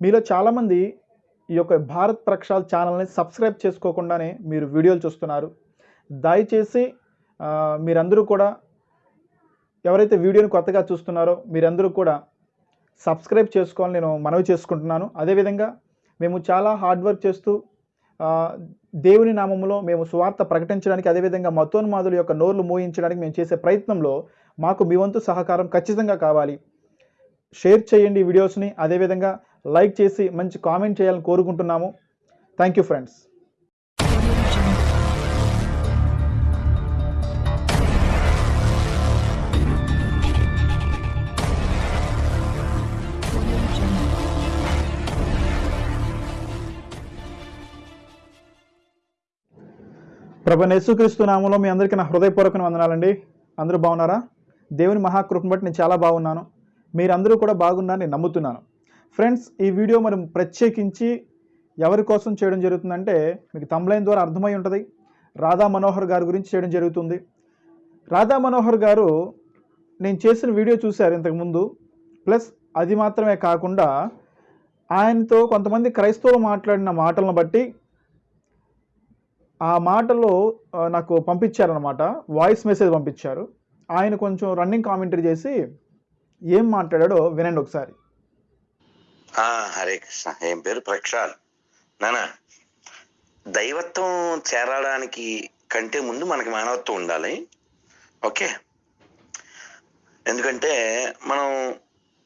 మీలో చాలామంది ఈ యొక్క భారత్ ప్రక్షాల్ ఛానల్ని సబ్స్క్రైబ్ చేసుకోకుండానే మీరు వీడియోలు చూస్తున్నారు. దయచేసి మీరందరూ కూడా ఎవరైతే వీడియోని కొత్తగా చూస్తున్నారో మీరందరూ కూడా సబ్స్క్రైబ్ చేసుకోవాలని నేను మనవి చేసుకుంటున్నాను. అదేవిధంగా మేము చాలా హార్డ్ వర్క్ చేస్తూ దేవుని నామంలో మేము సువార్త ప్రకటించడానికి అదేవిధంగా మతోన్మాదుల యొక్క నోర్లు మోయించడానికి మేము చేసే ప్రయత్నంలో మాకు మీ వంతు సహకారం ఖచ్చితంగా కావాలి. షేర్ చేయండి ఈ వీడియోస్ని. అదేవిధంగా లైక్ చేసి మంచి కామెంట్ చేయాలని కోరుకుంటున్నాము. థ్యాంక్ యూ ఫ్రెండ్స్ ప్రభు యేసుక్రీస్తు నామంలో మీ అందరికీ నా హృదయపూర్వక వందనాలండి. అందరూ బాగున్నారా? దేవుని మహాకృపను బట్టి నేను చాలా బాగున్నాను. మీరందరూ కూడా బాగున్నారని నమ్ముతున్నాను. ఫ్రెండ్స్ ఈ వీడియో మనం ప్రత్యేకించి ఎవరి కోసం చేయడం జరుగుతుందంటే మీకు తమ్లైన్ ద్వారా అర్థమై ఉంటుంది. రాధా మనోహర్ గారి గురించి చేయడం జరుగుతుంది. రాధా మనోహర్ గారు నేను చేసిన వీడియో చూశారు ఇంతకుముందు ప్లస్ అది మాత్రమే కాకుండా ఆయనతో కొంతమంది క్రైస్తవులు మాట్లాడిన మాటలను బట్టి ఆ మాటలో నాకు పంపించారనమాట వాయిస్ మెసేజ్ పంపించారు. ఆయన కొంచెం రన్నింగ్ కామెంటరీ చేసి ఏం మాట్లాడాడో వినండి ఒకసారి. హరే కృష్ణ. ఏం పేరు? ప్రక్షాల్. నానా దైవత్వం చేరడానికి కంటే ముందు మనకి మానవత్వం ఉండాలి. ఓకే? ఎందుకంటే మనం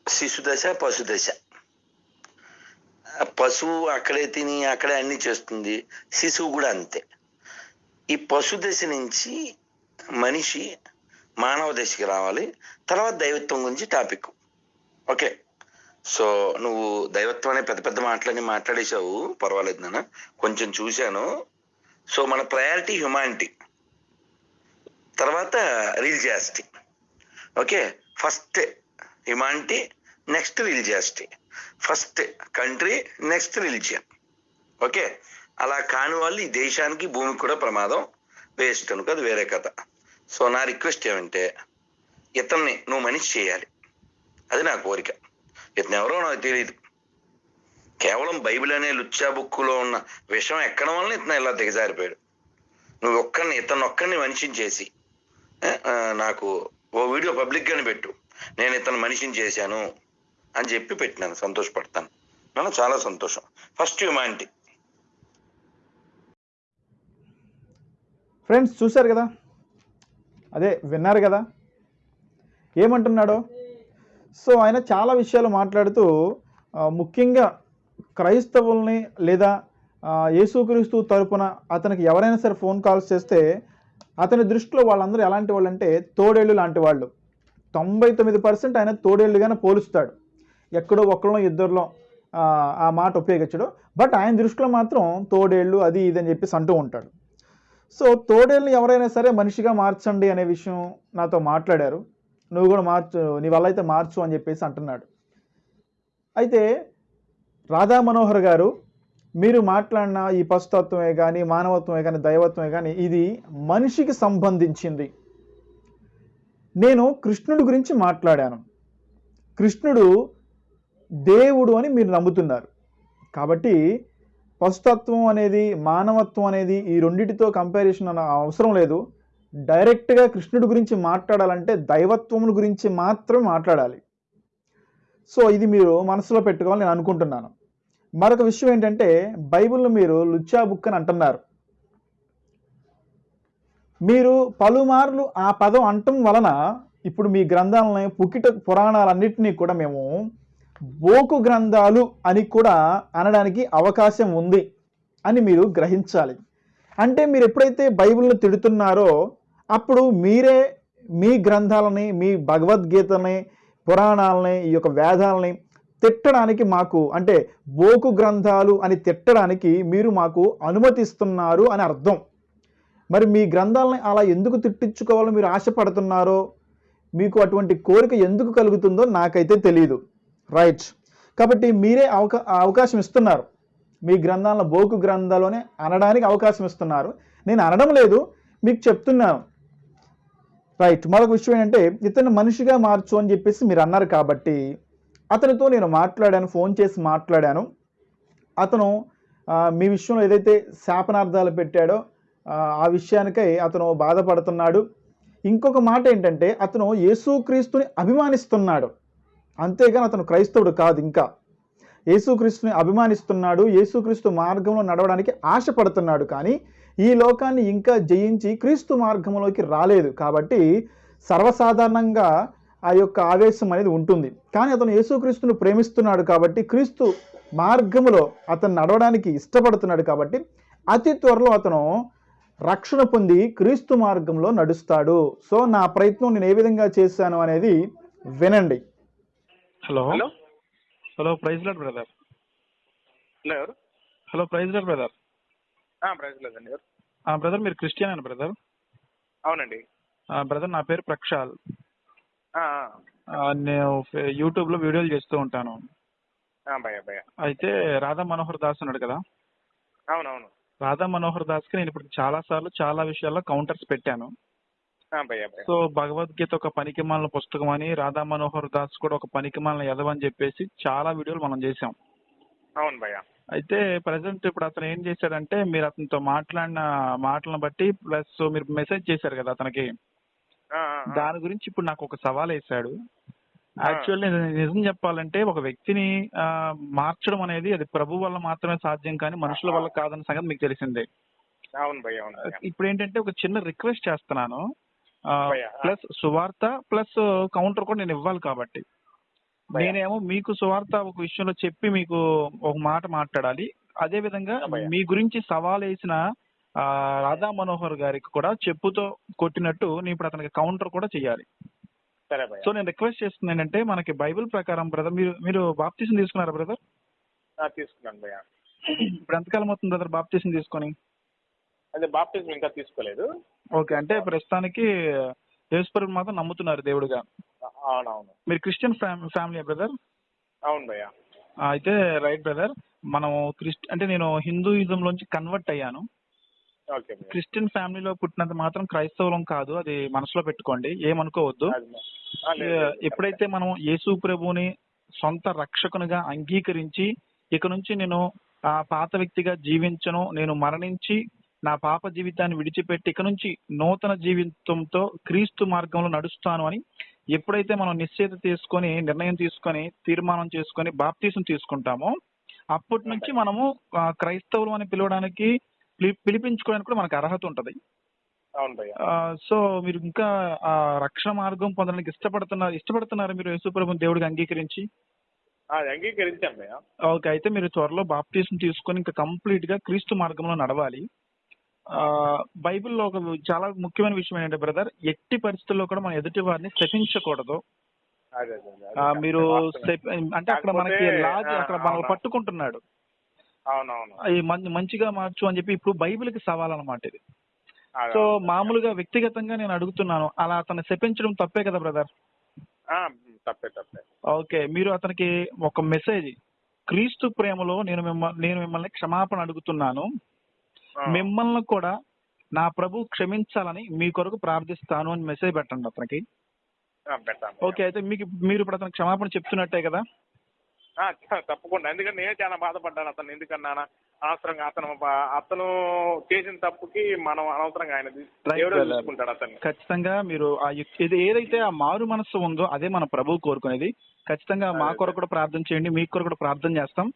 శిశు దశ పశు దశ. పశువు అక్కడే తిని అక్కడే అన్ని చేస్తుంది. శిశువు కూడా అంతే. ఈ పశు దశ నుంచి మనిషి మానవ దశకి రావాలి. తర్వాత దైవత్వం గురించి టాపిక్. ఓకే? సో నువ్వు దైవత్వం అనే పెద్ద పెద్ద మాటలన్నీ మాట్లాడేశావు. పర్వాలేదు నాన్న. కొంచెం చూశాను. సో మన ప్రయారిటీ హ్యుమానిటీ తర్వాత religiosity okay? First humanity next religiosity first country next religion okay? అలా కాని వాళ్ళు ఈ దేశానికి భూమికి కూడా ప్రమాదం వేస్ట్ అనుకో అది వేరే కథ. సో నా రిక్వెస్ట్ ఏమంటే ఇతన్ని నువ్వు మనిషి చేయాలి. అది నా కోరిక. ఇతను ఎవరో నాకు తెలియదు కేవలం బైబిల్ అనే లుచ్చా బుక్కులో ఉన్న విషయం ఎక్కడం వల్ల ఇతను ఇలా దిగజారిపోయాడు. నువ్వు ఒక్కరిని ఇతను ఒక్కరిని మనిషిని చేసి నాకు ఓ వీడియో పబ్లిక్గానే పెట్టు. నేను ఇతను మనిషిని చేశాను అని చెప్పి పెట్టినాను సంతోషపడతాను. నన్ను చాలా సంతోషం. ఫస్ట్ హ్యుమానిటీ ఫ్రెండ్స్ చూశారు కదా? అదే విన్నారు కదా? ఏమంటున్నాడో? సో ఆయన చాలా విషయాలు మాట్లాడుతూ ముఖ్యంగా క్రైస్తవుల్ని లేదా యేసుక్రీస్తు తరపున అతనికి ఎవరైనా సరే ఫోన్ కాల్స్ చేస్తే అతని దృష్టిలో వాళ్ళందరూ ఎలాంటి వాళ్ళు అంటే తోడేళ్ళు లాంటి వాళ్ళు. తొంభై తొమ్మిది పర్సెంట్ ఆయన తోడేళ్ళుగానే పోలుస్తాడు. ఎక్కడో ఒక్కడో ఇద్దరిలో ఆ, ఆ మాట ఉపయోగించడు. బట్ ఆయన దృష్టిలో మాత్రం తోడేళ్ళు అది ఇది అని చెప్పేసి అంటూ ఉంటాడు. సో తోడేళ్ళని ఎవరైనా సరే మనిషిగా మార్చండి అనే విషయం నాతో మాట్లాడారు. నువ్వు కూడా మార్చు నీ వల్ల అయితే మార్చు అని చెప్పేసి అంటున్నాడు. అయితే రాధా మనోహర్ గారు మీరు మాట్లాడిన ఈ పశుతత్వమే కానీ మానవత్వమే కానీ దైవత్వమే కానీ ఇది మనిషికి సంబంధించింది. నేను కృష్ణుడి గురించి మాట్లాడాను. కృష్ణుడు దేవుడు అని మీరు నమ్ముతున్నారు. కాబట్టి పశుతత్వం అనేది మానవత్వం అనేది ఈ రెండిటితో కంపారిజన్ అన్న అవసరం లేదు. డైరెక్ట్గా కృష్ణుడి గురించి మాట్లాడాలంటే దైవత్వముల గురించి మాత్రమే మాట్లాడాలి. సో ఇది మీరు మనసులో పెట్టుకోవాలని నేను అనుకుంటున్నాను. మరొక విషయం ఏంటంటే బైబిల్ను మీరు లుచ్చా బుక్ అని అంటున్నారు. మీరు పలుమార్లు ఆ పదం అంటం వలన ఇప్పుడు మీ గ్రంథాలని పుకిట పురాణాలన్నింటినీ కూడా మేము బోకు గ్రంథాలు అని కూడా అనడానికి అవకాశం ఉంది అని మీరు గ్రహించాలి. అంటే మీరు ఎప్పుడైతే బైబిల్ను తిడుతున్నారో అప్పుడు మీరే మీ గ్రంథాలని మీ భగవద్గీతని పురాణాలని ఈ యొక్క వేదాలని తిట్టడానికి మాకు అంటే బోకు గ్రంథాలు అని తిట్టడానికి మీరు మాకు అనుమతిస్తున్నారు అని అర్థం. మరి మీ గ్రంథాలని అలా ఎందుకు తిట్టించుకోవాలో మీరు ఆశపడుతున్నారో మీకు అటువంటి కోరిక ఎందుకు కలుగుతుందో నాకైతే తెలియదు రైట్. కాబట్టి మీరే అవకా అవకాశం ఇస్తున్నారు. మీ గ్రంథాలను బోకు గ్రంథాలోనే అనడానికి అవకాశం ఇస్తున్నారు. నేను అనడం లేదు మీకు చెప్తున్నాను. రైట్ మరొక విషయం ఏంటంటే ఇతను మనిషిగా మార్చు అని చెప్పేసి మీరు అన్నారు కాబట్టి అతనితో నేను మాట్లాడాను ఫోన్ చేసి మాట్లాడాను. అతను మీ విషయంలో ఏదైతే శాపనార్థాలు పెట్టాడో ఆ, ఆ విషయానికై అతను బాధపడుతున్నాడు. ఇంకొక మాట ఏంటంటే అతను యేసుక్రీస్తుని అభిమానిస్తున్నాడు. అంతేగాని అతను క్రైస్తవుడు కాదు ఇంకా. యేసుక్రీస్తుని అభిమానిస్తున్నాడు యేసుక్రీస్తు మార్గంలో నడవడానికి ఆశపడుతున్నాడు. కానీ ఈ లోకాన్ని ఇంకా జయించి క్రీస్తు మార్గంలోకి రాలేదు. కాబట్టి సర్వసాధారణంగా ఆ యొక్క ఆవేశం అనేది ఉంటుంది. కానీ అతను యేసుక్రీస్తును ప్రేమిస్తున్నాడు కాబట్టి క్రీస్తు మార్గములో అతను నడవడానికి ఇష్టపడుతున్నాడు కాబట్టి అతి త్వరలో అతను రక్షణ పొంది క్రీస్తు మార్గంలో నడుస్తాడు. సో నా ప్రయత్నం నేను ఏ విధంగా చేశాను అనేది వినండి. Hello? Hello? Hello praise lord brother. Hello ఎవరు? Hello praise lord brother. Brother మీరు క్రిస్టియన్ అని బ్రదర్? అవునండి. బ్రదర్ నా పేరు ప్రక్షాల్. నేను యూట్యూబ్లో వీడియోలు చేస్తూ ఉంటాను. అయితే రాధా మనోహర్ దాస్ ఉన్నాడు కదా? అవునవును. రాధా మనోహర్ దాస్కి నేను ఇప్పుడు చాలా సార్లు చాలా విషయాల్లో కౌంటర్స్ పెట్టాను. సో భగవద్గీత ఒక పనికిమాలిన పుస్తకం అని రాధా మనోహర్ దాస్ కూడా ఒక పనికిమాలిన ఎదవని చెప్పేసి చాలా వీడియోలు మనం చేసాం అవును భయ. అయితే ప్రజెంట్ ఇప్పుడు అతను ఏం చేశాడంటే మీరు అతనితో మాట్లాడిన మాటలను బట్టి ప్లస్ మీరు మెసేజ్ చేశారు కదా అతనికి. దాని గురించి ఇప్పుడు నాకు ఒక సవాల్ వేశాడు ఆ. యాక్చువల్లీ నిజం చెప్పాలంటే ఒక వ్యక్తిని మార్చడం అనేది అది ప్రభు వల్ల మాత్రమే సాధ్యం కానీ మనుషుల వల్ల కాదన్న సంగతి మీకు తెలిసిందే ఇప్పుడు ఏంటంటే ఒక చిన్న రిక్వెస్ట్ చేస్తున్నాను. ప్లస్ సువార్త ప్లస్ కౌంటర్ కూడా నేను ఇవ్వాలి కాబట్టి. నేనేమో మీకు సువార్త ఒక విషయంలో చెప్పి మీకు ఒక మాట మాట్లాడాలి. అదే విధంగా. మీ గురించి సవాల్ వేసిన ఆ, రాధా మనోహర్ గారికి కూడా చెప్పుతో కొట్టినట్టు నేను ఇప్పుడు అతనికి కౌంటర్ కూడా చేయాలి సో నేను రిక్వెస్ట్ చేస్తుంది ఏంటంటే మనకి బైబిల్ ప్రకారం బ్రదర్ మీరు మీరు బాప్తీసం తీసుకున్నారా బ్రదర్? తీసుకున్నాను ఇప్పుడు ఎంతకాలం అవుతుంది బ్రదర్ బాప్తీసం తీసుకొని? అదే బాప్టిజం ఇంకా తీసుకోలేదు. ఓకే అంటే ప్రస్తుతానికి యేసుపరుడు మాత్రం నమ్ముతున్నారు దేవుడుగా. అవునవును. మీరు క్రిస్టియన్ ఫ్యామిలీ బ్రదర్? అవును భయ అయితే రైట్ బ్రదర్ మనం క్రిస్ట్ అంటే నేను హిందూయిజం లోంచి కన్వర్ట్ అయ్యాను. క్రిస్టియన్ ఫ్యామిలీలో పుట్టినంత మాత్రం క్రైస్తవులం కాదు అది మనసులో పెట్టుకోండి ఏమనుకోవద్దు. ఎప్పుడైతే మనం యేసు ప్రభుని సొంత రక్షకునిగా అంగీకరించి ఇక నుంచి నేను ఆ పాత వ్యక్తిగా జీవించను నేను మరణించి నా పాప జీవితాన్ని విడిచిపెట్టి ఇక నుంచి నూతన జీవితంతో క్రీస్తు మార్గంలో నడుస్తాను అని ఎప్పుడైతే మనం నిశ్చయిత తీసుకొని నిర్ణయం తీసుకొని తీర్మానం చేసుకొని బాప్తీసం తీసుకుంటామో అప్పటి నుంచి మనము క్రైస్తవులు అని పిలవడానికి పిలి- పిలిపించుకోవడానికి కూడా మనకు అర్హత ఉంటది. సో మీరు ఇంకా ఆ రక్షణ మార్గం పొందడానికి ఇష్టపడుతున్నారు ఇష్టపడుతున్నారు మీరు యేసుప్రభు దేవుడికి అంగీకరించి? భయ ఓకే అయితే మీరు త్వరలో బాప్తీసం తీసుకొని ఇంకా కంప్లీట్గా క్రీస్తు మార్గంలో నడవాలి. బైబిల్లో ఒక చాలా ముఖ్యమైన విషయం ఏంటంటే బ్రదర్ ఎట్టి పరిస్థితుల్లో కూడా మనం ఎదుటి వారిని శపించకూడదు. మీరు అంటే అక్కడ మనకి లాజ్ అక్కడ మనల్ని. పట్టుకుంటున్నాడు. అవునవును. మంచిగా మార్చు అని చెప్పి ఇప్పుడు బైబిల్కి సవాల్ అన్నమాట ఇది సో. మామూలుగా వ్యక్తిగతంగా నేను అడుగుతున్నాను అలా అతన్ని శపించడం తప్పే కదా బ్రదర్? తప్పే తప్పే. ఓకే మీరు అతనికి ఒక మెసేజ్ క్రీస్తు ప్రేమలో నేను మిమ్మల్ని నేను మిమ్మల్ని క్షమాపణ అడుగుతున్నాను. మిమ్మల్ని కూడా నా ప్రభు క్షమించాలని మీ కొరకు ప్రార్థిస్తాను అని మెసేజ్ పెట్టండి అతనికి. ఓకే అయితే మీకు మీరు ఇప్పుడు అతనికి క్షమాపణ చెప్తున్నట్టే కదా? తప్పకుండా. ఎందుకంటే నేను చాలా బాధపడ్డాను అతను ఎందుకన్నా అనవసరంగా అతను అతను చేసిన తప్పుకి మనం అనవసరంగా ఆయన. చూసుకుంటాడు అతన్ని. ఖచ్చితంగా మీరు ఆ ఇది ఏదైతే ఆ మారు మనస్సు ఉందో అదే మన ప్రభు కోరుకునేది. ఖచ్చితంగా మా. కొరకు కూడా ప్రార్థన చేయండి మీ కొరకు కూడా ప్రార్థన చేస్తాం.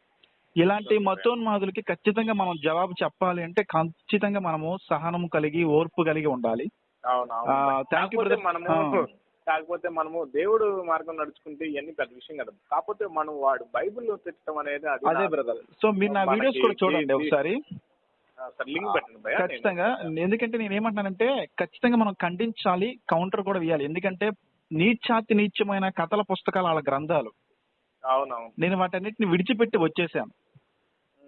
ఇలాంటి. మతోన్మాదులకి ఖచ్చితంగా మనం జవాబు చెప్పాలి అంటే ఖచ్చితంగా మనము సహనం కలిగి ఓర్పు కలిగి ఉండాలి. మనము. కాకపోతే మనము దేవుడు మార్గం నడుచుకుంటే ఇవన్నీ పెద్ద విషయం కదా. కాకపోతే మనం వాడు బైబిల్లో పెట్టడం అనేది అది బ్రదర్ సో మీరు నా వీడియోస్ కూడా చూడండి ఒకసారి. ఖచ్చితంగా. ఎందుకంటే నేను ఏమంటానంటే ఖచ్చితంగా మనం ఖండించాలి కౌంటర్ కూడా వేయాలి. ఎందుకంటే నీచాతి నీచమైన కథల పుస్తకాలు వాళ్ళ గ్రంథాలు. అవునవును. నేను వాటన్నిటిని విడిచిపెట్టి వచ్చేసాను.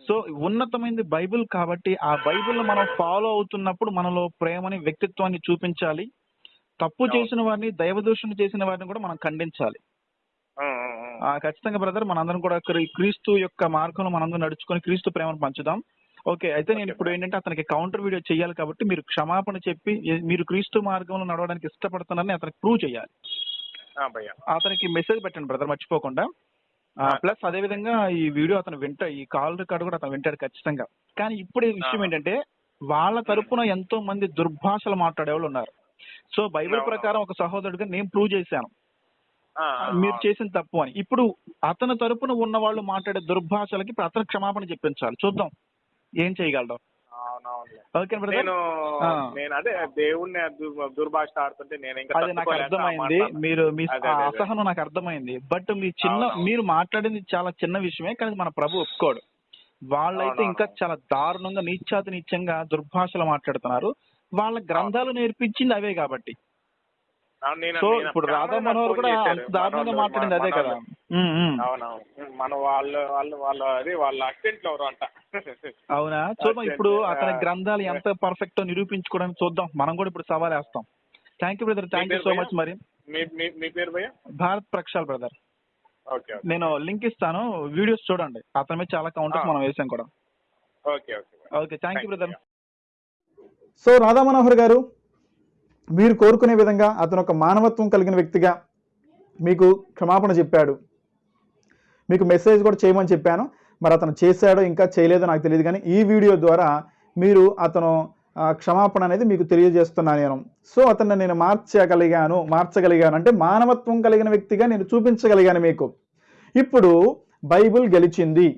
సో ఉన్నతమైనది బైబిల్ కాబట్టి ఆ బైబిల్ మనం ఫాలో అవుతున్నప్పుడు మనలో ప్రేమని వ్యక్తిత్వాన్ని చూపించాలి. తప్పు. చేసిన వారిని దైవదూషణ చేసిన వారిని కూడా మనం ఖండించాలి. ఖచ్చితంగా బ్రదర్ మనందరం కూడా క్రీ- క్రీస్తు యొక్క మార్గంలో మనందరం నడుచుకొని క్రీస్తు ప్రేమను పంచుదాం. ఓకే అయితే నేను ఇప్పుడు ఏంటంటే అతనికి కౌంటర్ వీడియో చేయాలి కాబట్టి మీరు క్షమాపణ చెప్పి మీరు క్రీస్తు మార్గంలో నడవడానికి ఇష్టపడుతున్నారని అతనికి ప్రూవ్ చేయాలి. అతనికి మెసేజ్ పెట్టండి బ్రదర్ మర్చిపోకుండా. ప్లస్ అదే విధంగా ఈ వీడియో అతను వింటా ఈ కాల్ రికార్డు కూడా అతను వింటాడు ఖచ్చితంగా. కానీ ఇప్పుడు విషయం. ఏంటంటే వాళ్ళ తరపున ఎంతో మంది దుర్భాషలు మాట్లాడే వాళ్ళు ఉన్నారు. So Bible. ప్రకారం ఒక సహోదరుడిగా నేను ప్రూవ్ చేశాను. మీరు చేసిన తప్పు అని. ఇప్పుడు అతని తరపున ఉన్న వాళ్ళు మాట్లాడే దుర్భాషలకి అతను క్షమాపణ చెప్పించాలి. చూద్దాం. ఏం చేయగలడు? అవునవునులే. ఓకే నేను. నేను అదే దేవుణ్ణి దు- దుర్భాష ఆడుతుంటే నేను ఇంకా అది నాకు అర్థమైంది. మీరు మీ. అసహనం నాకు అర్థమైంది బట్ మీ చిన్న. మీరు మాట్లాడింది చాలా చిన్న విషయమే కానీ మన ప్రభు ఒప్పుకోడు వాళ్ళైతే. ఇంకా చాలా దారుణంగా నీచాతి నీచంగా దుర్భాషలు మాట్లాడుతున్నారు వాళ్ళ గ్రంథాలు నేర్పించింది అవే కాబట్టి సో ఇప్పుడు రాధా మనోహర్ కూడా. అంత దారుణంగా మాట్లాడింది అదే కదా. అవునవును. మన వాళ్ళు వాళ్ళు వాళ్ళ అది వాళ్ళ అసిస్టెంట్లు ఎవరు అంట. అవునా? చూద్దాం అదే, ఇప్పుడు. అతని. గ్రంథాలు ఎంత పర్ఫెక్ట్ నిరూపించుకోవడానికి చూద్దాం. మనం కూడా ఇప్పుడు సవాల్ వేస్తాం. Thank you brother thank you so? Much మరి. మీ పేరు భయ్య? Bharat Prakshal brother okay okay. నేను లింక్ ఇస్తాను. వీడియోస్ చూడండి. అతని మీద చాలా కౌంటర్స్ ఆ. మనం వేసాం కూడా. Okay okay okay. Thank you brother so Radha Manohar garu మీరు కోరుకునే విధంగా అతను ఒక మానవత్వం కలిగిన వ్యక్తిగా మీకు క్షమాపణ చెప్పాడు. మీకు మెసేజ్ కూడా చేయమని చెప్పాను. మరి అతను చేశాడో ఇంకా చేయలేదో నాకు తెలియదు కానీ ఈ వీడియో ద్వారా మీరు అతను క్షమాపణ అనేది మీకు తెలియజేస్తున్నాను నేను. సో అతన్ని నేను మార్చగలిగాను మార్చగలిగాను. అంటే మానవత్వం కలిగిన వ్యక్తిగా నేను చూపించగలిగాను మీకు. ఇప్పుడు బైబిల్ గెలిచింది.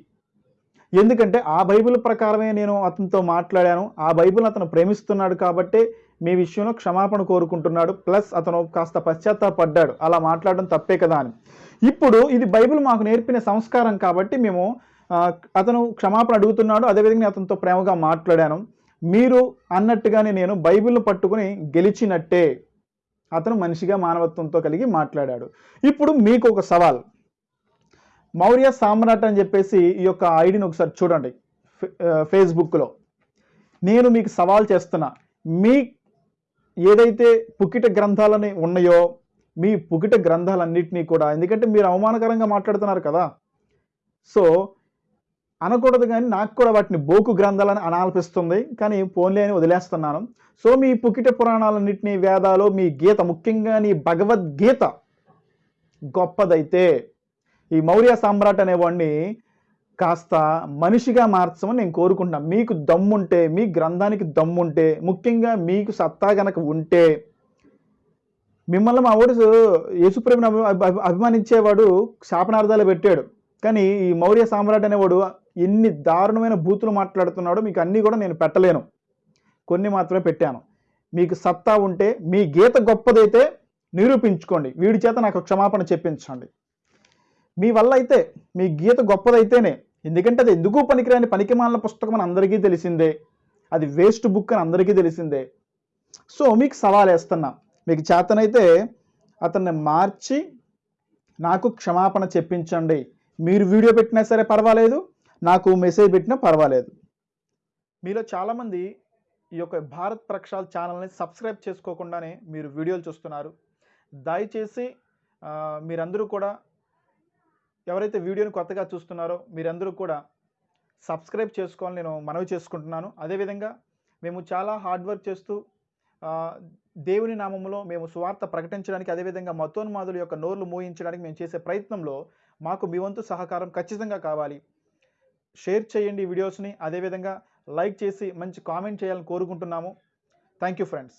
ఎందుకంటే ఆ బైబిల్ ప్రకారమే నేను అతనితో మాట్లాడాను. ఆ బైబిల్ అతను ప్రేమిస్తున్నాడు కాబట్టి మీ విషయంలో క్షమాపణ కోరుకుంటున్నాడు ప్లస్ అతను కాస్త పశ్చాత్తాపడ్డాడు. అలా మాట్లాడడం తప్పే కదా అని. ఇప్పుడు ఇది బైబిల్ మాకు నేర్పిన సంస్కారం కాబట్టి మేము అతను క్షమాపణ అడుగుతున్నాడు అదేవిధంగా నేను అతనితో ప్రేమగా మాట్లాడాను. మీరు అన్నట్టుగానే నేను బైబిల్ను పట్టుకుని గెలిచినట్టే అతను మనిషిగా మానవత్వంతో కలిగి మాట్లాడాడు. ఇప్పుడు మీకు ఒక సవాల్. మౌర్య సామ్రాట్ అని చెప్పేసి ఈ యొక్క ఐడిని ఒకసారి చూడండి ఫేస్బుక్లో. నేను మీకు సవాల్ చేస్తున్నా. మీ ఏదైతే పుకిట గ్రంథాలని ఉన్నాయో మీ పుకిట గ్రంథాలన్నింటినీ కూడా ఎందుకంటే మీరు అవమానకరంగా మాట్లాడుతున్నారు కదా. సో అనకూడదు కానీ నాకు కూడా వాటిని బోకు గ్రంథాలని అనాల్పిస్తుంది కానీ పోన్లే అని వదిలేస్తున్నాను. సో మీ పుకిట పురాణాలన్నింటినీ వేదాలు మీ గీత ముఖ్యంగా నీ భగవద్గీత గొప్పదైతే ఈ మౌర్య సామ్రాట్ అనేవాడిని కాస్త మనిషిగా మార్చమని నేను కోరుకుంటున్నాను మీకు దమ్ముంటే మీ గ్రంథానికి దమ్ముంటే ముఖ్యంగా మీకు సత్తా గనక ఉంటే మిమ్మల్ని మా ఓడు యేసుప్రేమిని అభి- అభిమానించేవాడు శాపనార్థాలు పెట్టాడు. కానీ ఈ మౌర్య సామ్రాట్ అనేవాడు ఎన్ని దారుణమైన బూతులు మాట్లాడుతున్నాడో మీకు అన్నీ కూడా నేను పెట్టలేను. కొన్ని మాత్రమే పెట్టాను. మీకు సత్తా ఉంటే మీ గీత గొప్పదైతే నిరూపించుకోండి. వీడి చేత నాకు క్షమాపణ చెప్పించండి. మీ వల్ల అయితే మీ గీత గొప్పదైతేనే ఎందుకంటే అది ఎందుకు పనికిరాని పనికిమాలిన పుస్తకం అని అందరికీ తెలిసిందే. అది వేస్ట్ బుక్ అని అందరికీ తెలిసిందే. సో మీకు సవాల్ వేస్తున్నా. మీకు చేతనైతే అతన్ని మార్చి నాకు క్షమాపణ చెప్పించండి. మీరు వీడియో పెట్టినా సరే పర్వాలేదు నాకు మెసేజ్ పెట్టినా పర్వాలేదు. మీలో చాలామంది ఈ యొక్క భారత్ ప్రక్షాల్ ఛానల్ని సబ్స్క్రైబ్ చేసుకోకుండానే మీరు వీడియోలు చూస్తున్నారు. దయచేసి మీరందరూ కూడా ఎవరైతే వీడియోని కొత్తగా చూస్తున్నారో మీరందరూ కూడా సబ్స్క్రైబ్ చేసుకోవాలని నేను మనవి చేసుకుంటున్నాను. అదేవిధంగా మేము చాలా హార్డ్ వర్క్ చేస్తూ దేవుని నామంలో మేము సువార్త ప్రకటించడానికి అదేవిధంగా మతోన్మాదుల యొక్క నోర్లు మోయించడానికి మేము చేసే ప్రయత్నంలో మాకు మీ వంతు సహకారం ఖచ్చితంగా కావాలి. షేర్ చేయండి ఈ వీడియోస్ని అదేవిధంగా లైక్ చేసి మంచి కామెంట్ చేయాలని కోరుకుంటున్నాము. Thank you friends.